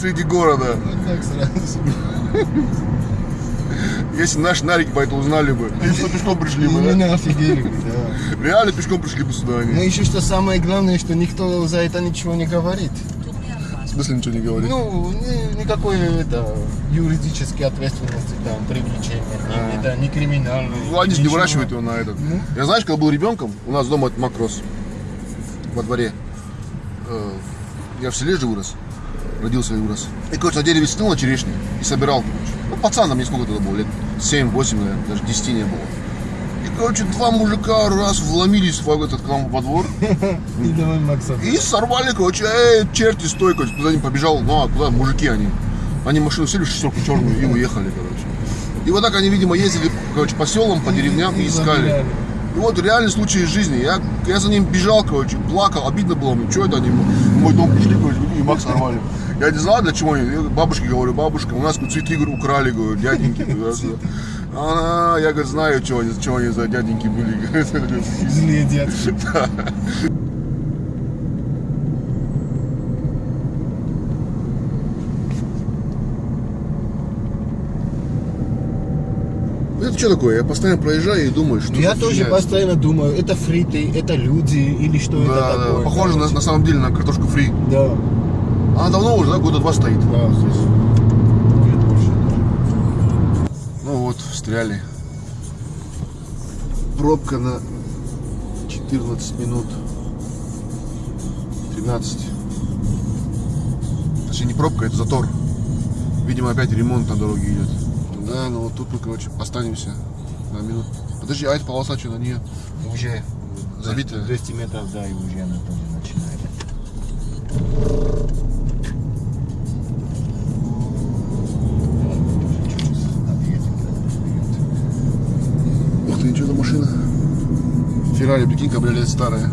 среди города. Вот так сразу. Если наши нарики по этому узнали бы. Они что, пешком пришли бы, Мы да? не офигели бы, да. Реально пешком пришли бы сюда они. еще что самое главное, что никто за это ничего не говорит. В смысле ничего не говорит? Ну, ни- никакой это, юридической ответственности, там, привлечения, ни, это, не криминальной. Ну, они же не выращивают его на этот. Ну. Я знаешь, когда был ребенком, у нас дома этот мак рос во дворе. Э, Я в селе же вырос. Родился и вырос. И, короче, на дереве сидел на черешне и собирал, короче. Ну, пацаном мне сколько тогда было, лет 7-8, наверное, даже 10 не было. И, короче, два мужика раз вломились в этот к нам во двор И давай Макса. и сорвали, короче, эй, черти, стой, короче, куда не побежал, ну, а куда, мужики они. Они машину сели, шестерку черную и уехали, короче. И вот так они, видимо, ездили, короче, по селам, по деревням и искали. И вот реальный случай из жизни. Я, я за ним бежал, короче, плакал, обидно было мне, что это они в мой дом пришли, короче, и Макс сорвали. Я не знал, для чего они. Я бабушке говорю, бабушка, у нас говорю, цветы говорю, украли, говорю, дяденьки. говорю. Она, я, говорю, знаю, что они, что они за дяденьки были. Злые детки. Это что такое? Я постоянно проезжаю и думаю, что Я тоже фигня. постоянно думаю, это фриты, это люди или что Да, это да, такое. похоже на, на самом деле на картошку фри. Да. Она давно уже, да, года два стоит. Да, здесь. Ну вот, встряли. Пробка на 14 минут. 13. Точнее, не пробка, это затор. Видимо, опять ремонт на дороге идет. Да, ну вот тут мы, короче, останемся на минут. Подожди, а эта полоса что, на нее Уже забитая? 200 метров, да, и уже она тоже начинает. Ух ты, ничего за машина. Феррари, прикинь, кабриолет старая.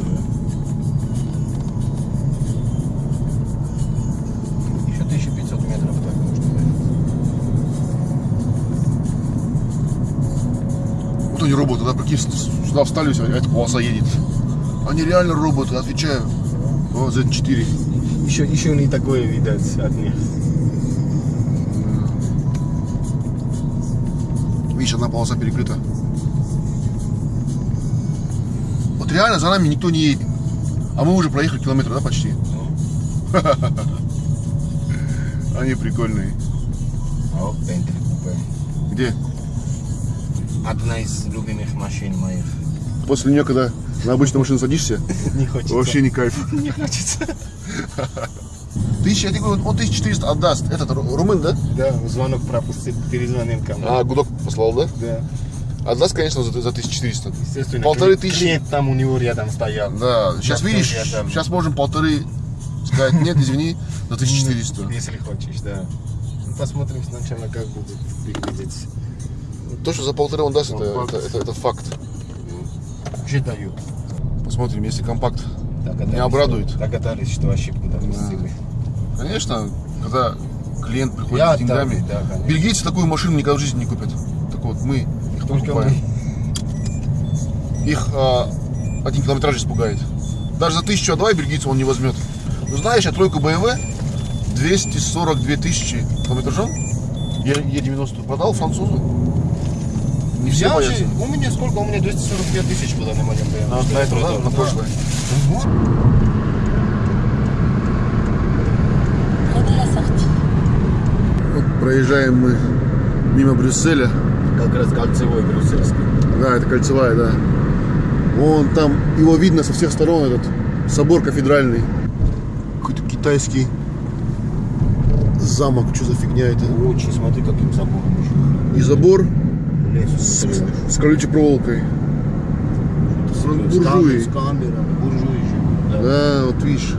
С- сюда встали все, а эта полоса едет. Они реально роботы, отвечаю. О, Z4. Еще, еще не такое видать от них. Видишь, одна полоса перекрыта. Вот реально за нами никто не едет. А мы уже проехали километр, да, почти? Они прикольные. О, Бентли купе. Где? Одна из любимых машин моих. После нее, когда на обычную машину садишься, Не хочется. вообще не кайф. не хочется. Тысяча, я тебе говорю, он 1400 отдаст. Этот ру- румын, да? Да, звонок пропустил, перезвонил ко мне. А, гудок послал, да? Да, Отдаст, конечно, за, за 1400. естественно. Полторы тысячи. Клиент там у него рядом стоял. Да, сейчас Да, видишь, сейчас можем полторы сказать, нет, извини, за 1400. Если хочешь, да. Ну, Посмотрим сначала, как будет выглядеть. То, что за полторы он даст, это, Компакт. это, это- это факт. Уже дают. Посмотрим, если компакт. Догадались, Не обрадует. Догадались, что ошибку допустили. Конечно, когда клиент приходит Я с деньгами, так, да, конечно. бельгийцы такую машину никогда в жизни не купят. Так вот, мы их Только покупаем. мы. Их а, один километраж испугает. Даже за тысячу А2 бельгийца он не возьмет. Ну знаешь, я тройку BMW 242 тысячи километражом я Е90 продал французу. Не все Я боятся. же, у меня сколько? У меня 245 тысяч было на моем BMW. На, на это, да, на прошлое. Проезжаем мы мимо Брюсселя. Как раз кольцевой брюссельский. Да, это кольцевая, да. Вон там, его видно со всех сторон, этот собор кафедральный. Какой-то китайский замок, что за фигня это? Очень, смотри, каким забором еще. И забор Лес. с, с колючей проволокой. буржуи. С камерами, буржуи живут. Да. Да, вот видишь,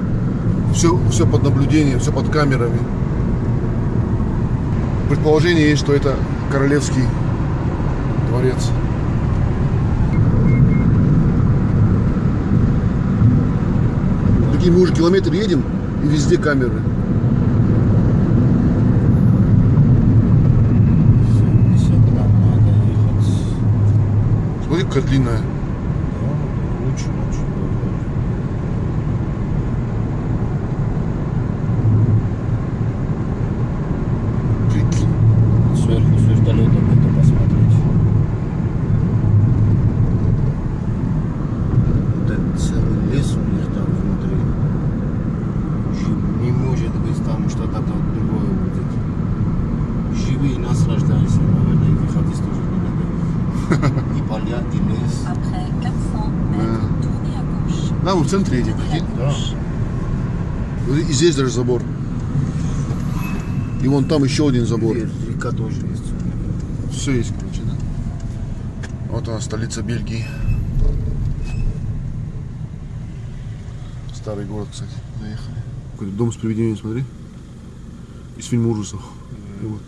все, все под наблюдением, все под камерами. Предположение есть, что это королевский дворец. Прикинь, мы уже километр едем, и везде камеры. Сюда надо ехать. Какая длинная. Да, Очень, в центре едем, прикинь. Да. И здесь даже забор. И вон там еще один забор. И Река тоже есть. Все есть, короче, да? Вот она, столица Бельгии. Старый город, кстати. Заехали. Какой-то дом с привидением, смотри. Из фильма ужасов. И вот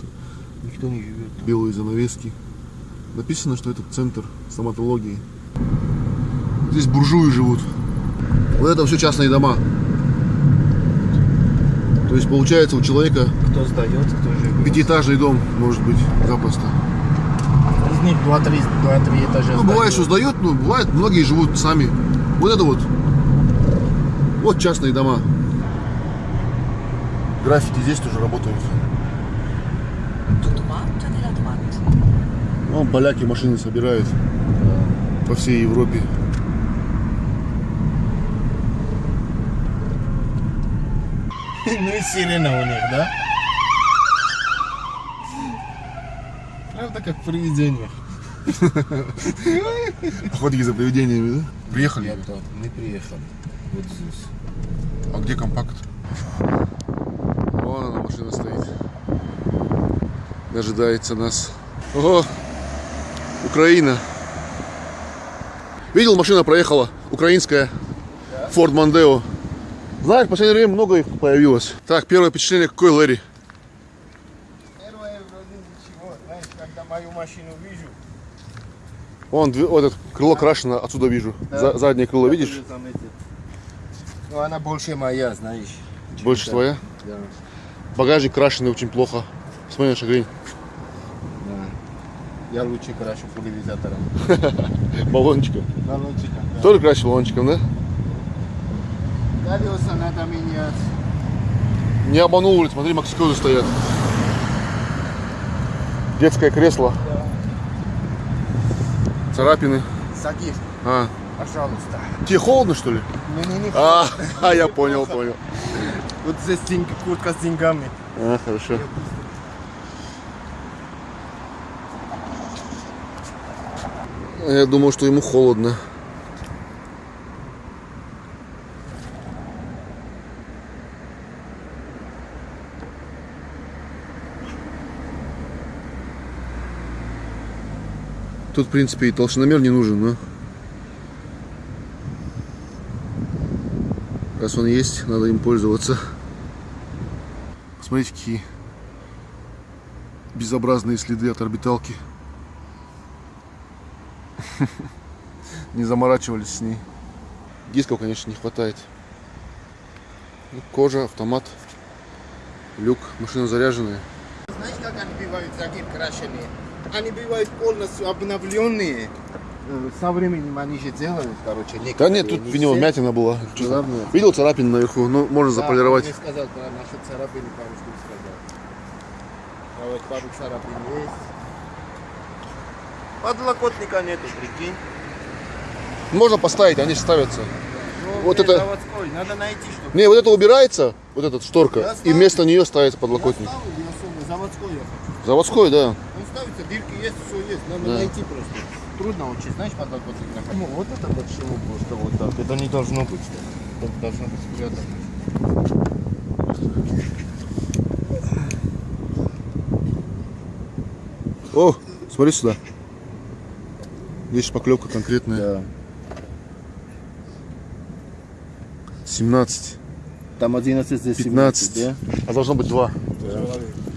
Никто не живет. белые занавески. Написано, что это центр стоматологии. Здесь буржуи живут. Вот это все частные дома. То есть получается у человека Кто сдает, кто живет. пятиэтажный дом может быть запросто. Из них 2-3 2-3 этажа Ну, бывает, что сдают, но бывает, многие живут сами. Вот это вот. Вот частные дома. Граффити здесь тоже работают. Ну, поляки машины собирают по всей Европе. Ну и сирена у них, да? Правда, как привидение. Охотники за привидениями, да? Приехали. Нет, вот, мы приехали. Вот здесь. А где компакт? Вон она, машина стоит. Дожидается нас. Ого! Украина. Видел, машина проехала. Украинская. Форд Мондео. Знаешь, в последнее время много их появилось. Так, первое впечатление какой, Лэри? Первое вроде ничего, знаешь, когда мою машину вижу. Вон, вот это крыло крашено, отсюда вижу. За- заднее крыло, я видишь? Ну она больше моя, знаешь. Больше твоя? Да, Багажник крашеный очень плохо. Смотри на шагрень. да. Я лучше крашу пульверизатором. Баллончика. Баллончиком, да. Тоже красил баллончиком, да? Колеса надо менять. Не обманул смотри, максикозы стоят. Детское кресло. Да. Царапины. Садись, А, пожалуйста. тебе холодно, что ли? Мне не А, а, я понял, понял. Вот здесь деньги, куртка с деньгами. А, хорошо. Я думал, что ему холодно. Тут, в принципе, и толщиномер не нужен, но... Раз он есть, надо им пользоваться. Смотрите, какие безобразные следы от орбиталки. Не заморачивались с ней. Дисков, конечно, не хватает. Ну, Кожа, автомат, люк, машина заряженная. Знаешь, как они бывают такие крашеные? Они бывают полностью обновленные. Э, Со временем они же делают, короче, Да некоторые, нет, тут не в него все. вмятина была. Главное. Видел царапин наверху, ну можно Да, заполировать. мне сказал про наши царапины, пару штук сказал. А вот пару царапин есть. Подлокотника нету, прикинь. Можно поставить, они же ставятся. Ну, Вот это- заводской, надо найти, чтобы... Не, вот это убирается, вот эта шторка, Я и вместо нее ставится подлокотник. Я ставлю, я заводской я хочу. Заводской, да. Ставится, дырки есть, все есть, надо Да. найти просто. Трудно очень, знаешь, подлокотник находить. Ну, вот это почему просто вот так. Это не должно быть. Это должно быть спрятано. О, смотри сюда. Здесь шпаклевка конкретная. Да. 17. Там 11, здесь 15. 17, А должно быть 2.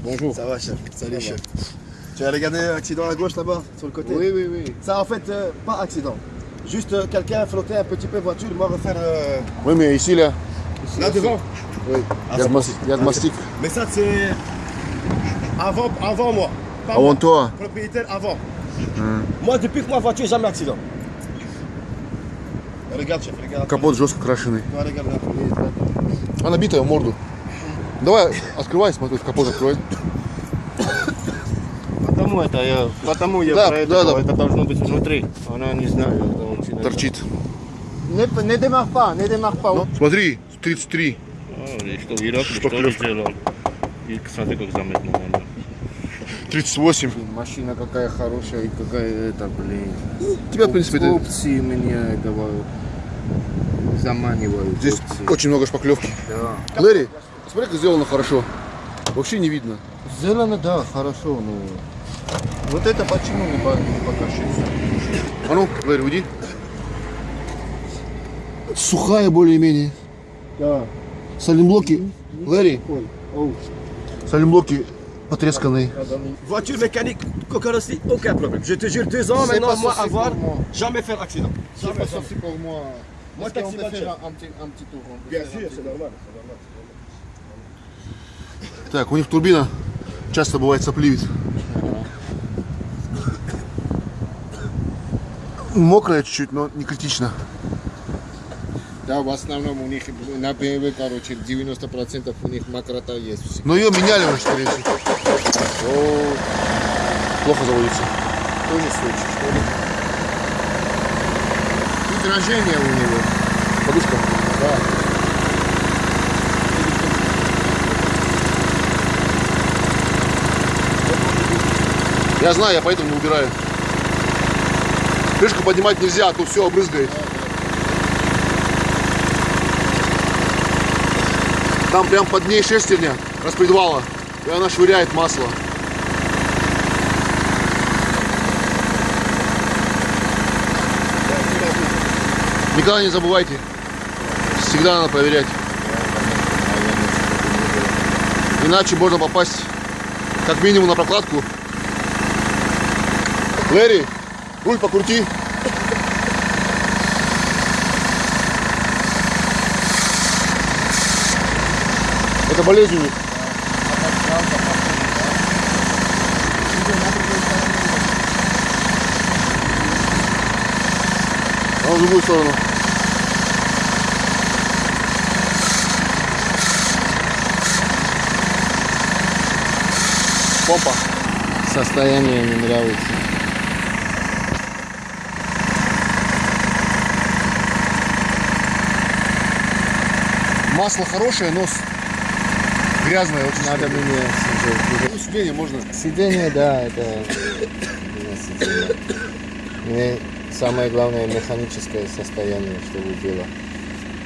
Bonjour. Ça va. Salut, chef. Tu as regardé l'accident à gauche là-bas, sur le côté Oui, oui, oui. Ça, en fait, euh, pas accident. Juste euh, quelqu'un a flotté un petit peu voiture, moi refaire euh, Oui, mais ici, là, là devant. oui. Ah, il y a c'est de mas- il y a de mastic. Mais ça, c'est avant, avant moi. Pas Avant moi. toi. Propriétaire avant. Moi, depuis que ma voiture, jamais accident. Regarde, chef, regarde. Капот жестко крашеный. Toi, regarde là. Она битая в морду. Давай, открывай, смотри, капот открывай. Потому это я, потому я Да, про это, да, да. это должно быть внутри. Она не знаю, это очень... Торчит. Не, не pas, не démarre pas. Ну, смотри, 33. А, и что, Ирак, что ли, сделал? И смотри, как заметно. наверное. 38. Машина какая хорошая и какая это, блин. Тебя, в принципе, это... Опции мне говорят. заманивают. Здесь э, очень много шпаклевки. да. Лэри, смотри, как сделано хорошо. Вообще не видно. Сделано, да, хорошо, но вот это почему не, по- не покажется? А ну, Лэри, уйди. Сухая более-менее. Да. Салимблоки. Oh. салимблоки потресканные. Voiture mécanique, carrosserie, aucun problème. Je te jure, deux ans maintenant, moi, avoir, jamais faire accident. C'est pas sorti pour moi. Moi, taxi faire un petit, un petit tour Bien un sûr, c'est normal. Так, у них турбина часто бывает сопливит. Мокрая чуть-чуть, но не критично. Да, в основном у них на BMW, короче, 90% у них мокрота есть. всегда. Но ее меняли уже, скорее всего. О, Плохо заводится. Тоже случай, что ли? И дрожение у него. Подушка. Да. Я знаю, я поэтому не убираю. Крышку поднимать нельзя, а то все обрызгает. Там прям под ней шестерня распредвала. И она швыряет масло. Никогда не забывайте. Всегда надо проверять. Иначе можно попасть как минимум на прокладку. Лэри, руль покрути. Это болезнь у них. А в другую сторону. Помпа. Состояние не нравится. Масло хорошее, но грязное очень. Надо сильно. менять уже. Ну, сиденье можно. Сиденье, да, это сиденье. Мне самое главное механическое состояние, чтобы было.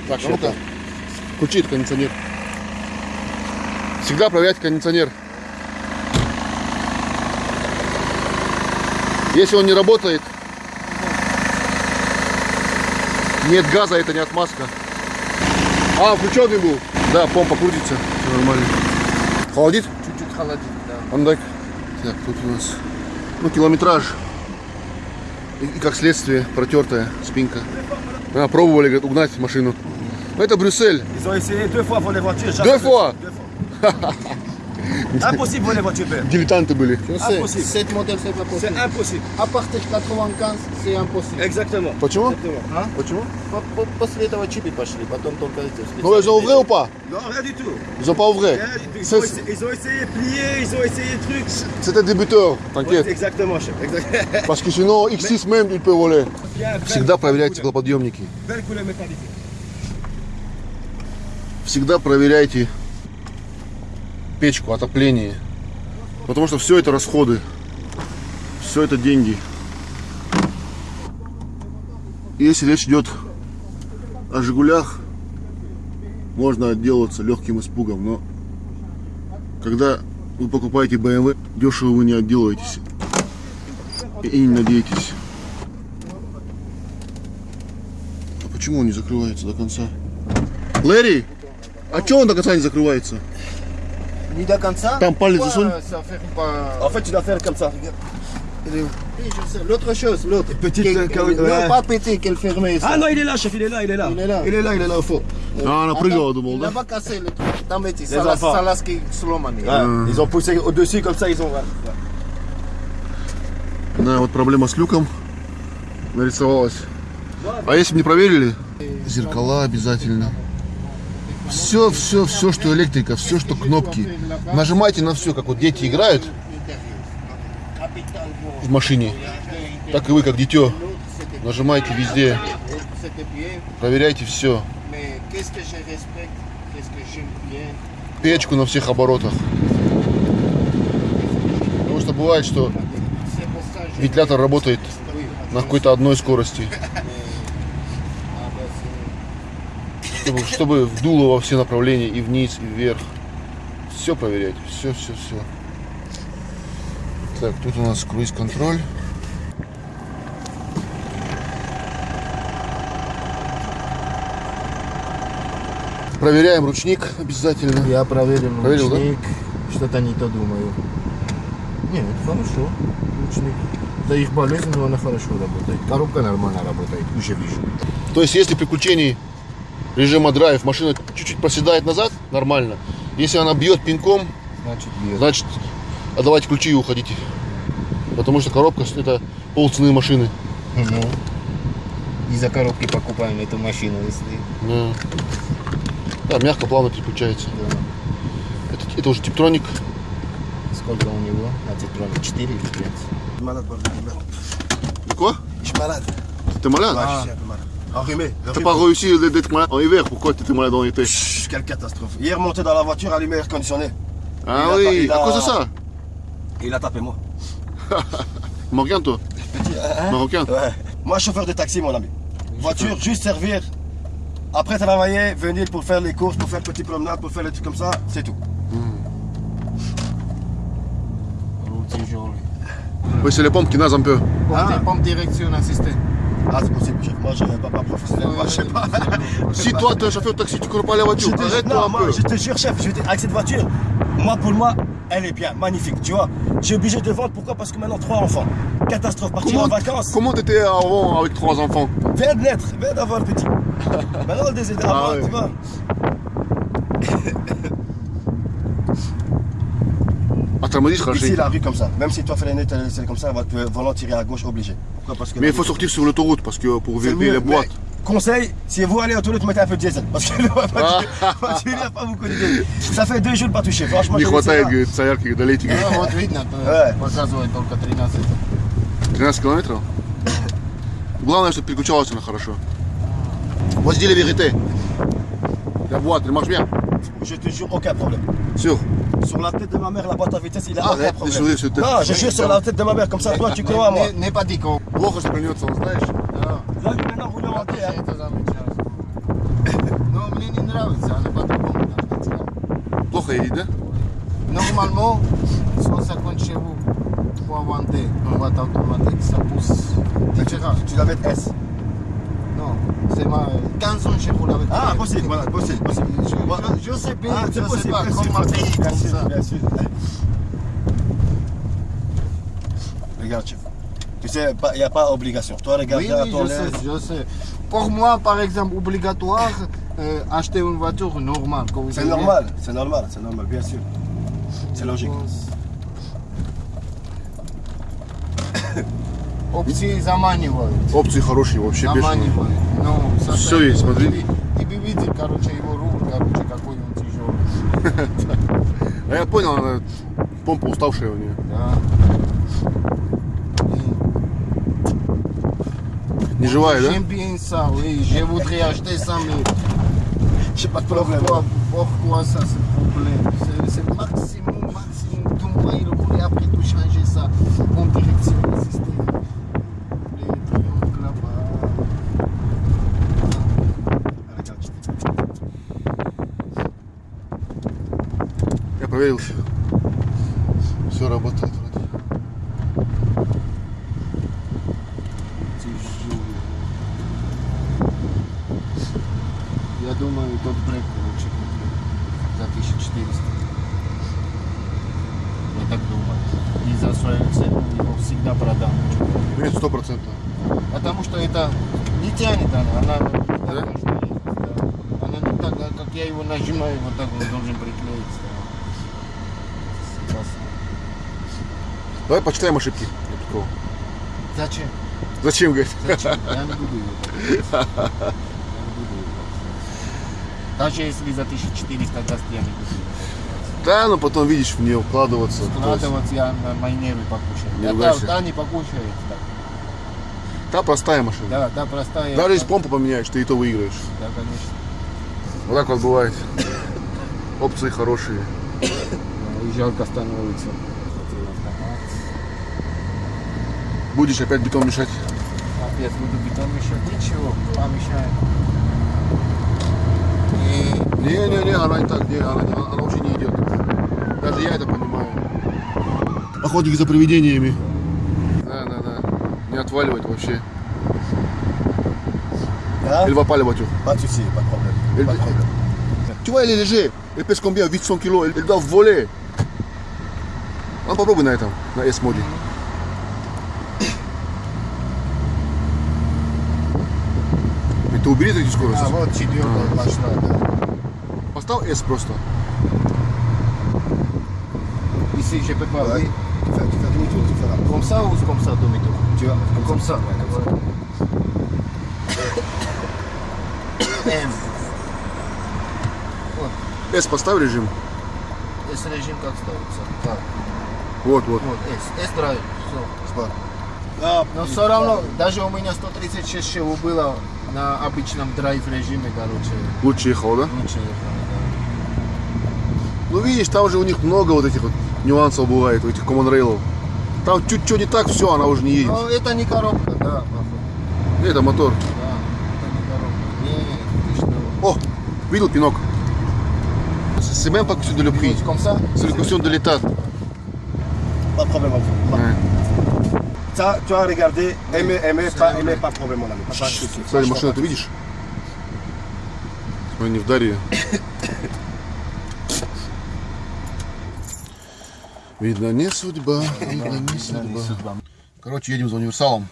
Так, а ну-ка, включи этот кондиционер. Всегда проверять кондиционер. Если он не работает, нет газа, это не отмазка. А, включенный был. Да, помпа крутится. Все нормально. Холодит? Чуть-чуть холодит, да. А ну дай. Так, тут у нас ну, километраж. И, и как следствие протертая спинка. А, пробовали говорит, угнать машину. Ну, Это Брюссель. Deux fois Impossible voler voiture verte. Дилетанты были. Je sais, Impossible. cette modèle, c'est pas C'est possible. impossible. À partir de 95, c'est impossible. Exactement. Почему? Exactement. Почему? По- по- После этого чипы пошли, потом только эти Ну, ils ont ouvré ou pas Non, rien du tout. Ils ont pas ouvré. Ils, ont c'est- essayé, ils ont essayé de plier, ils ont essayé trucs. C'était débuteur, t'inquiète. exactement, chef. Exactement. Parce que sinon, X6 même, il peut voler. Всегда проверяйте теплоподъемники. Всегда проверяйте печку, отопление. Потому что все это расходы. Все это деньги. Если речь идет о Жигулях, можно отделаться легким испугом, но когда вы покупаете BMW, дешево вы не отделаетесь. И не надеетесь. А почему он не закрывается до конца? Лэри, а что он до конца не закрывается? Ni de comme ça. Там палец Pourquoi засунь. Ça fait pas... En fait, tu dois faire comme ça. L'autre chose, l'autre. Petite, euh, carré- Non, ouais. pas petit, qu'elle fermait. ça. Ah non, il est là, chef, il est là, il est là. Il est là. Il est là, il est là au fond. А, она прыгала, думал, Il n'a pas cassé le truc. Les enfants. салазки сломаны. Ouais, Ils ont poussé au-dessus comme ça, ils ont. Да, вот проблема с люком нарисовалась. А если бы не проверили? Зеркала обязательно. Все, все, все, что электрика, все, что кнопки. Нажимайте на все, как вот дети играют в машине. Так и вы, как дитё, нажимайте везде, проверяйте все. Печку на всех оборотах. Потому что бывает, что вентилятор работает на какой-то одной скорости. Ah, ben, c'est- чтобы, чтобы вдуло во все направления, и вниз, и вверх. Все проверять, все, все, все. Так, тут у нас круиз-контроль. Проверяем ручник обязательно. Я проверил Проверил, да? ручник. Что-то не то думаю. Нет, хорошо. Ручник. Да их болезнь, но она хорошо работает. Коробка нормально работает, уже вижу. То есть, если при включении режима драйв машина чуть-чуть проседает назад, нормально. Если она бьет пинком, Значит, бьет. значит, отдавайте ключи и уходите. Потому что коробка это полцены машины. Ну, из-за коробки покупаем эту машину, если... Да. Да, мягко, плавно переключается. Да. Это, это уже типтроник. Сколько у него? На тетроне? 4 или 5? Malade, bordel de merde. Quoi T'as pas réussi d'être malade en hiver, pourquoi t'étais malade en été Chut, quelle catastrophe. Hier, monté dans la voiture, allumé air conditionné. Ah oui, a, à cause de ça Il a tapé moi. Marocain, toi Petit, hein, hein Marocain Ouais. Moi, chauffeur de taxi, mon ami. Voiture, juste servir. Après travailler, venir pour faire les courses, pour faire petite promenade, pour faire les trucs comme ça, c'est tout. Mmh. Oui, c'est les pompes qui nasent un peu. Hein? Les ah. pompes direction assistée. Ah, c'est possible. chef. Moi, je suis un papa professionnel. Je sais pas. Si toi t'es un chauffeur de taxi, tu connais pas la Je voiture, te, arrête-toi je te jure, chef, je te- avec cette voiture, moi, pour moi, elle est bien, magnifique, tu vois. J'ai obligé de vendre, pourquoi? Parce que maintenant, trois enfants. Catastrophe, partir en vacances. comment t'étais avant avec trois enfants? Viens de naître, viens d'avoir petit. maintenant, le d'avoir, Ah ouais. tu vois. Ici, la rue comme ça. Même si toi, freiner, t'es- c'est comme ça, elle va te volant tirer à gauche, obligé. Pourquoi Parce que Mais la il faut rue- sortir sur l'autoroute parce que pour c'est vérifier mieux, les boîtes. mais Conseil, si vous allez aux toilettes, mettez un peu de diesel. Parce que la voiture, la voiture, il n'y a pas beaucoup de diesel. Ça fait deux jours pas touché. Franchement, Не je хватает, sais говорит, солярки долейте. говорит. Ну, вот видно, то Э. показывает только 13. 13 километров? Главное, чтобы переключалась она хорошо. Вот здесь la vérité. La boîte, elle marche bien. Pas. Je te jure, aucun problème. Sûr. Sur la tête de ma mère, la boîte à vitesse, il a Arrête aucun de problème. sourire sur tête. Non, je jure sur la tête de ma mère, comme ça, toi, tu crois à moi. Не, не потикал. Плохо, что прильнется, он знаешь. Да. Là, lui, maintenant, roule en paix, hein. это замечательно. Но мне не нравится, она по-другому должна делать. Плохо едет, да? Normalement, 150 chevaux pour inventer une boîte automatique, ça pousse différent. Tu la mets S. C'est ma 15 chevaux avec Ah, possible, voilà, possible, possible. Je, sais bien, Ah, je sais pas comment payer comme ça. bien sûr. Regarde, chef. Tu sais, il n'y a pas obligation. Toi, regarde Oui, oui, je sais, je sais. Pour moi, par exemple, obligatoire, euh, acheter une voiture normale. vous C'est normal, c'est normal, c'est normal, bien sûr. C'est logique. Опции заманивают. Опции хорошие, вообще. Заманивают. Ну, стороны. есть, смотри. Ты, ты бы видел, короче, его руль, короче, какой он тяжелый. А я понял, она помпа уставшая у нее. Да. Не живая, да? J'aime bien ça, oui. Je voudrais acheter ça, mais J'ai pas de problème. pourquoi, pourquoi ça, c'est le problème C'est- C'est maximum, maximum. Tout moi, il voulait après tout changer ça en direction assistée. Les Я проверил все. Работает вроде. Я думаю, тот брейк лучше за 1400. Я так думаю. И за свою цену его всегда продам. Нет, сто процентов. Потому что это не тянет она, она Да? Она не так, как я его нажимаю, вот так он должен приклеиться. Давай почитаем ошибки. Такого. Зачем? Зачем, говорит? Зачем? Я не буду его так. Я не буду его так. Даже если за 1400 даст, я не буду. Да, но потом видишь в нее вкладываться. Складывать я на мои нервы покушаю. Не Да, да, не покушает. так. Та простая машина. Да, да, простая. Даже да, если помпу поменяешь, ты и то выиграешь. Да, конечно. Вот так вот бывает. Опции хорошие. Жалко становится. Будешь опять бетон мешать. Опять буду бетон мешать. Ничего, помешаем. Не, Не-не-не, она не так, не, она, она, она вообще не идет. Даже я это понимаю. Охотники за привидениями. Да-да-да. Не отваливать вообще. De problème. Elle- Pas de problème. Tu vois, elle est léger. Elle pèse combien 800 kilos. Elle, doit voler. Ну, попробуй на этом, на S-моде. И ты убери эти скорости. а вот четвертая пошла, да. Поставь S просто. Ici, je peux pas, oui. Tu fais, tu fais demi-tour, tu fais là. Comme ça ou comme ça, demi-tour Tu vas Comme ça. M. S поставь режим. S режим как ставится? Так, Вот, вот. вот, S. S драйв, все. Sport. Ah, Но все равно, даже у меня 136 чего было на обычном драйв режиме, короче, Лучше ехал, да? лучше ехало, Ну видишь, там же у них много вот этих вот нюансов бывает, у этих Common Rail. Там чуть-чуть не так, все, она уже не да. едет. Но это не коробка, да, походу. Это мотор. Да, это не коробка. Не, ты что? О, видел пинок? C'est même pas question de le prix, comme ça c'est la question de l'état. pas de problème, mon frère. Ouais. Ça, tu as regardé, aimer, aimer, pas aimer, pas problème, mon ami. Смотри, машину ты видишь? Смотри, не вдари. Видно, не судьба, видно, не судьба. Короче, едем за универсалом.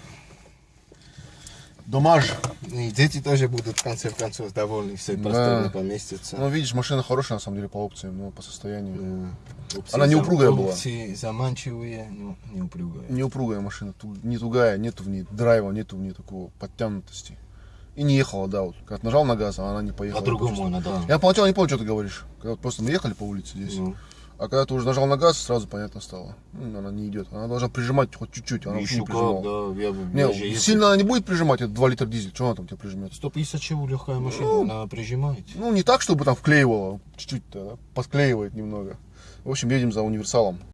Домаж. И дети тоже будут в конце концов довольны, все Да. просторно поместятся. Ну, видишь, машина хорошая, на самом деле, по опциям, но по состоянию. Опции Она не зам- была. опции заманчивые, но не упругая. Не упругая машина, не тугая, нету в ней драйва, нету в ней такого подтянутости. И не ехала, да, вот. Когда нажал на газ, а она не поехала. По-другому она, да. Я поначалу не понял, что ты говоришь. Когда вот просто мы ехали по улице здесь. Ну. А когда ты уже нажал на газ, сразу понятно стало. М, Она не идет. Она должна прижимать хоть чуть-чуть. Она Еще не прижимала. как, да, я, бы- Не, сильно она не будет прижимать, это 2 литра дизель. Что она там тебе прижмет? 150 чего легкая машина, она прижимает. Ну, не так, чтобы там вклеивала. Чуть-чуть да, подклеивает немного. В общем, едем за универсалом.